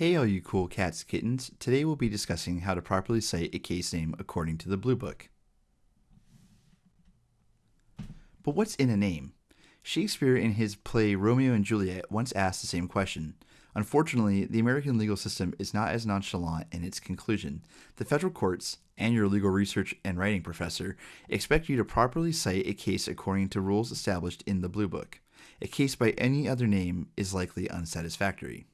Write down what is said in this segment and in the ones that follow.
Hey all you cool cats kittens, today we'll be discussing how to properly cite a case name according to the Blue Book. But what's in a name? Shakespeare in his play Romeo and Juliet once asked the same question. Unfortunately, the American legal system is not as nonchalant in its conclusion. The federal courts, and your legal research and writing professor, expect you to properly cite a case according to rules established in the Blue Book. A case by any other name is likely unsatisfactory.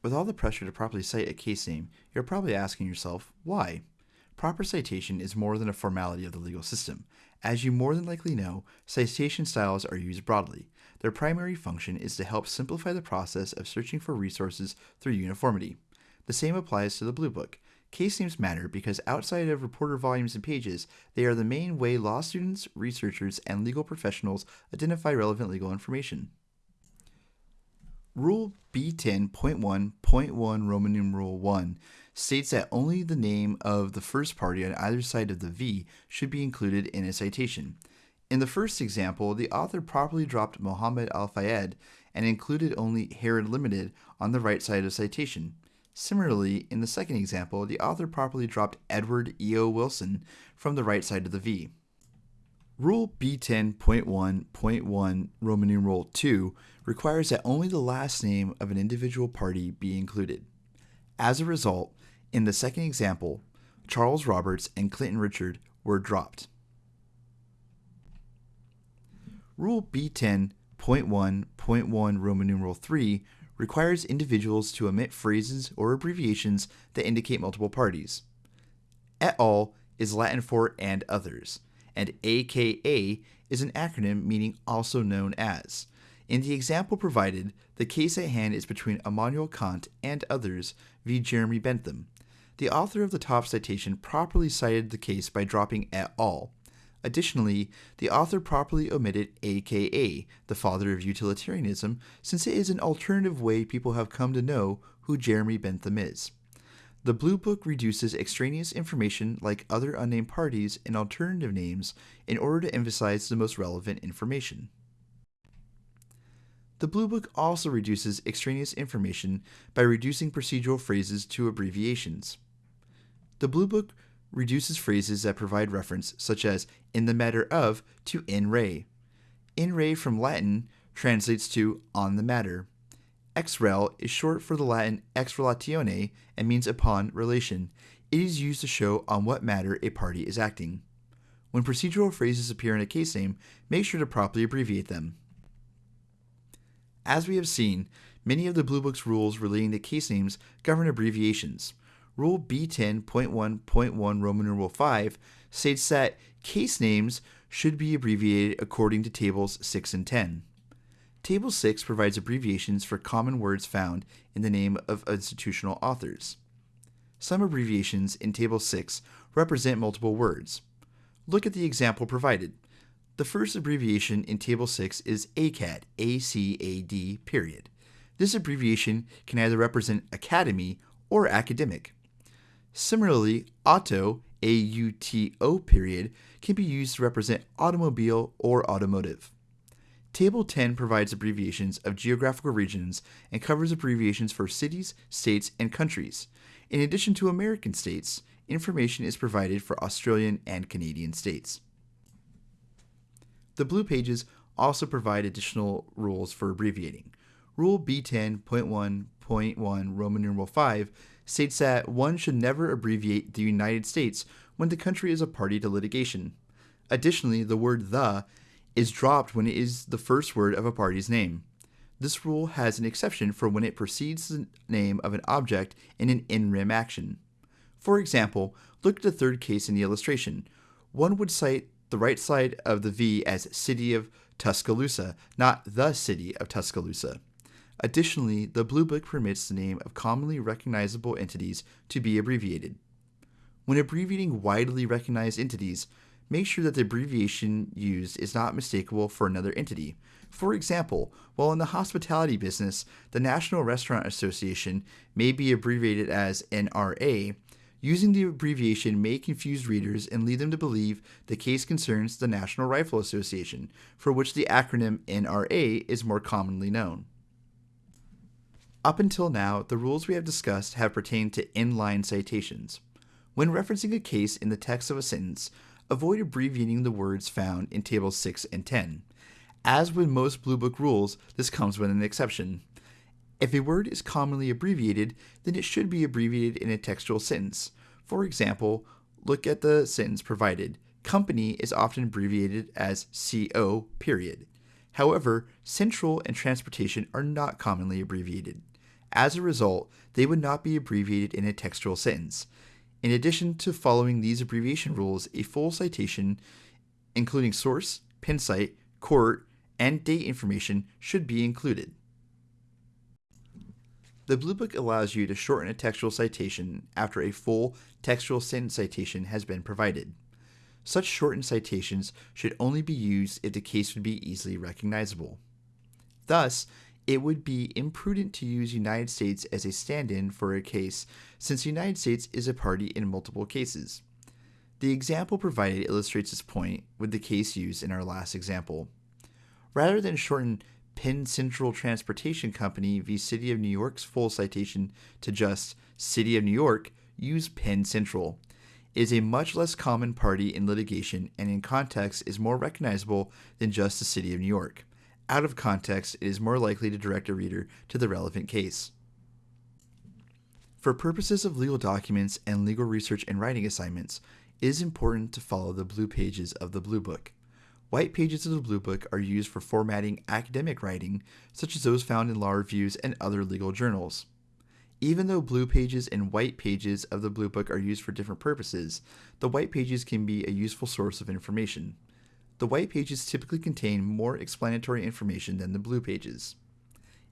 With all the pressure to properly cite a case name, you're probably asking yourself, why? Proper citation is more than a formality of the legal system. As you more than likely know, citation styles are used broadly. Their primary function is to help simplify the process of searching for resources through uniformity. The same applies to the Blue Book. Case names matter because outside of reporter volumes and pages, they are the main way law students, researchers, and legal professionals identify relevant legal information. Rule B10.1.1 Roman numeral 1 states that only the name of the first party on either side of the V should be included in a citation. In the first example, the author properly dropped Mohammed Al Fayed and included only Harrods Limited on the right side of citation. Similarly, in the second example, the author properly dropped Edward E.O. Wilson from the right side of the V. Rule B10.1.1 Roman numeral 2 requires that only the last name of an individual party be included. As a result, in the second example, Charles Roberts and Clinton Richard were dropped. Rule B10.1.1 Roman numeral 3 requires individuals to omit phrases or abbreviations that indicate multiple parties. Et al. is Latin for and others and AKA is an acronym meaning also known as. In the example provided, the case at hand is between Immanuel Kant and others v. Jeremy Bentham. The author of the top citation properly cited the case by dropping et al. Additionally, the author properly omitted AKA, the father of utilitarianism, since it is an alternative way people have come to know who Jeremy Bentham is. The Blue Book reduces extraneous information like other unnamed parties and alternative names in order to emphasize the most relevant information. The Blue Book also reduces extraneous information by reducing procedural phrases to abbreviations. The Blue Book reduces phrases that provide reference, such as in the matter of, to in re. In re from Latin translates to on the matter. Ex rel is short for the Latin ex relatione and means upon relation. It is used to show on what matter a party is acting. When procedural phrases appear in a case name, make sure to properly abbreviate them. As we have seen, many of the Blue Book's rules relating to case names govern abbreviations. Rule B10.1.1 Roman numeral 5 states that case names should be abbreviated according to tables 6 and 10. Table 6 provides abbreviations for common words found in the name of institutional authors. Some abbreviations in Table 6 represent multiple words. Look at the example provided. The first abbreviation in Table 6 is ACAD, A-C-A-D, period. This abbreviation can either represent academy or academic. Similarly, auto, A-U-T-O, period, can be used to represent automobile or automotive. Table 10 provides abbreviations of geographical regions and covers abbreviations for cities, states, and countries. In addition to American states, information is provided for Australian and Canadian states. The blue pages also provide additional rules for abbreviating. Rule B10.1.1 Roman numeral 5 states that one should never abbreviate the United States when the country is a party to litigation. Additionally, the word the is dropped when it is the first word of a party's name. This rule has an exception for when it precedes the name of an object in an in rem action. For example, look at the third case in the illustration. One would cite the right side of the V as City of Tuscaloosa, not the City of Tuscaloosa. Additionally, the Blue Book permits the name of commonly recognizable entities to be abbreviated. When abbreviating widely recognized entities, make sure that the abbreviation used is not mistakable for another entity. For example, while in the hospitality business, the National Restaurant Association may be abbreviated as NRA, using the abbreviation may confuse readers and lead them to believe the case concerns the National Rifle Association, for which the acronym NRA is more commonly known. Up until now, the rules we have discussed have pertained to inline citations. When referencing a case in the text of a sentence, avoid abbreviating the words found in tables 6 and 10. As with most Blue Book rules, this comes with an exception. If a word is commonly abbreviated, then it should be abbreviated in a textual sentence. For example, look at the sentence provided. Company is often abbreviated as CO, period. However, central and transportation are not commonly abbreviated. As a result, they would not be abbreviated in a textual sentence. In addition to following these abbreviation rules, a full citation, including source, pin cite, court, and date information, should be included. The Blue Book allows you to shorten a textual citation after a full textual sentence citation has been provided. Such shortened citations should only be used if the case would be easily recognizable. Thus, it would be imprudent to use United States as a stand in for a case since the United States is a party in multiple cases. The example provided illustrates this point with the case used in our last example. Rather than shorten Penn Central Transportation Company v. City of New York's full citation to just City of New York, use Penn Central. It is a much less common party in litigation and in context is more recognizable than just the City of New York. Out of context, it is more likely to direct a reader to the relevant case. For purposes of legal documents and legal research and writing assignments, it is important to follow the blue pages of the Blue Book. White pages of the Blue Book are used for formatting academic writing, such as those found in law reviews and other legal journals. Even though blue pages and white pages of the Blue Book are used for different purposes, the white pages can be a useful source of information. The white pages typically contain more explanatory information than the blue pages.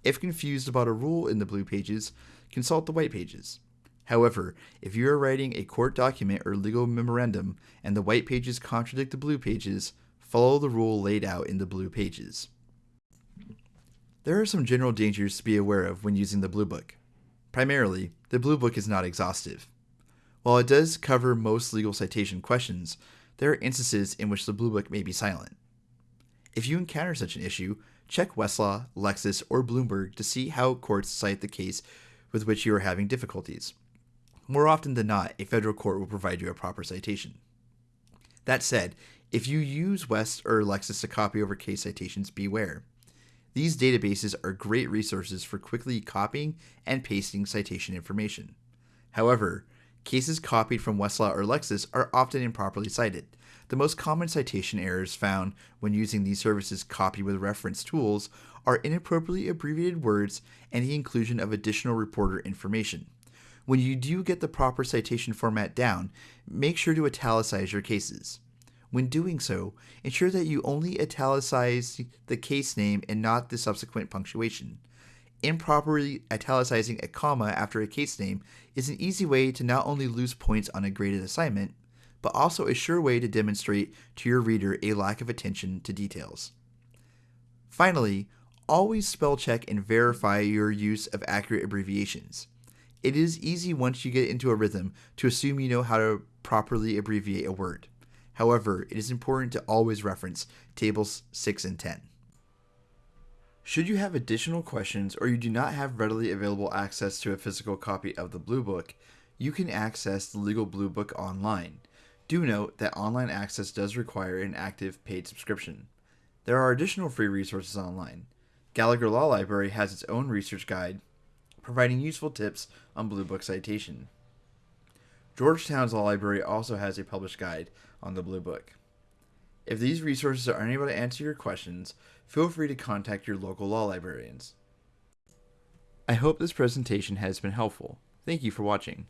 If confused about a rule in the blue pages, consult the white pages. However, if you are writing a court document or legal memorandum and the white pages contradict the blue pages, follow the rule laid out in the blue pages. There are some general dangers to be aware of when using the Blue Book. Primarily, the Blue Book is not exhaustive. While it does cover most legal citation questions, there are instances in which the Blue Book may be silent. If you encounter such an issue, check Westlaw, Lexis, or Bloomberg to see how courts cite the case with which you are having difficulties. More often than not, a federal court will provide you a proper citation. That said, if you use West or Lexis to copy over case citations, beware. These databases are great resources for quickly copying and pasting citation information. However, cases copied from Westlaw or Lexis are often improperly cited. The most common citation errors found when using these services copy with reference tools are inappropriately abbreviated words and the inclusion of additional reporter information. When you do get the proper citation format down, make sure to italicize your cases. When doing so, ensure that you only italicize the case name and not the subsequent punctuation. Improperly italicizing a comma after a case name is an easy way to not only lose points on a graded assignment, but also a sure way to demonstrate to your reader a lack of attention to details. Finally, always spell check and verify your use of accurate abbreviations. It is easy once you get into a rhythm to assume you know how to properly abbreviate a word. However, it is important to always reference tables 6 and 10. Should you have additional questions or you do not have readily available access to a physical copy of the Blue Book, you can access the Legal Blue Book online. Do note that online access does require an active paid subscription. There are additional free resources online. Gallagher Law Library has its own research guide, providing useful tips on Blue Book citation. Georgetown's Law Library also has a published guide on the Blue Book. If these resources are unable to answer your questions, feel free to contact your local law librarians. I hope this presentation has been helpful. Thank you for watching.